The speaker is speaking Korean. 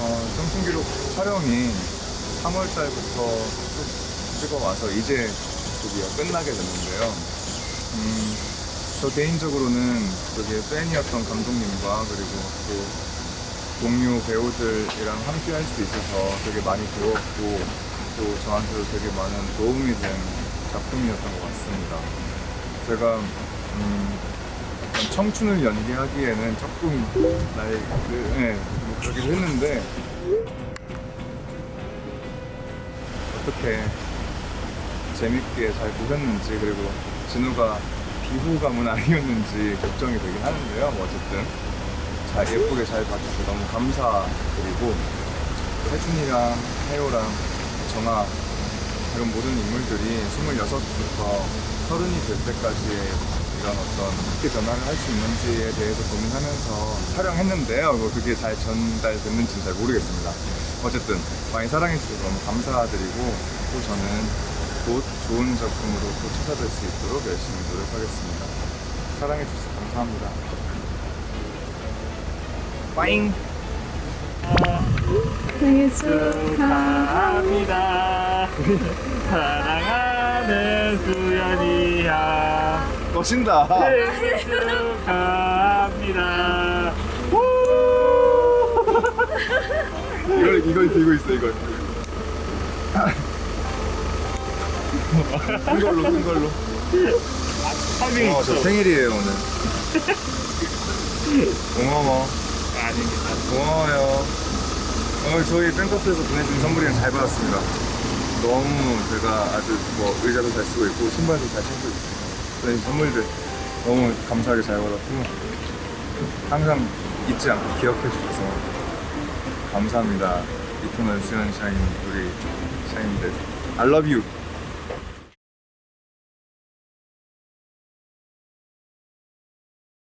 어, 청춘기록 촬영이 3월달부터 찍어와서 이제 드디어 끝나게 됐는데요. 음, 저 개인적으로는 여기에 팬이었던 감독님과 그리고 또 동료 배우들이랑 함께 할 수 있어서 되게 많이 배웠고 또 저한테도 되게 많은 도움이 된 작품이었던 것 같습니다. 제가 음, 청춘을 연기하기에는 조금 나이 그, 네, 뭐 그러긴 했는데 어떻게 재밌게 잘 보셨는지 그리고 진우가 비호감은 아니었는지 걱정이 되긴 하는데요. 뭐 어쨌든 잘 예쁘게 잘 봐주셔서 너무 감사드리고 혜준이랑 혜호랑 정아 이런 모든 인물들이 26부터 서른이 될 때까지 이런 어떤 어떻게 변화를 할 수 있는지에 대해서 고민하면서 촬영했는데요. 뭐 그게 잘 전달됐는지는 잘 모르겠습니다. 어쨌든 많이 사랑해주셔서 너무 감사드리고 또 저는 곧 좋은 작품으로 또 찾아뵐 수 있도록 열심히 노력하겠습니다. 사랑해주셔서 감사합니다. 빠잉! 생일 축하합니다. 사랑하는 수연이야. 멋진다! 생일 축하합니다. 이걸, 이걸 들고 있어, 이걸. 큰 걸로, 큰 걸로. 어. 저 생일이에요, 오늘. 고마워. 아닙니다. 고마워요. 오늘 저희 팬카페에서 보내준 선물이랑 잘 받았습니다. 너무 제가 아주 뭐 의자도 잘 쓰고 있고 신발도 잘 신고 있고 보내준 선물들 너무 감사하게 잘 받았고 항상 잊지 않고 기억해 주셔서 감사합니다. 이터널 수연샤인 우리 샤인들 I love you.